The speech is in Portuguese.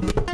Música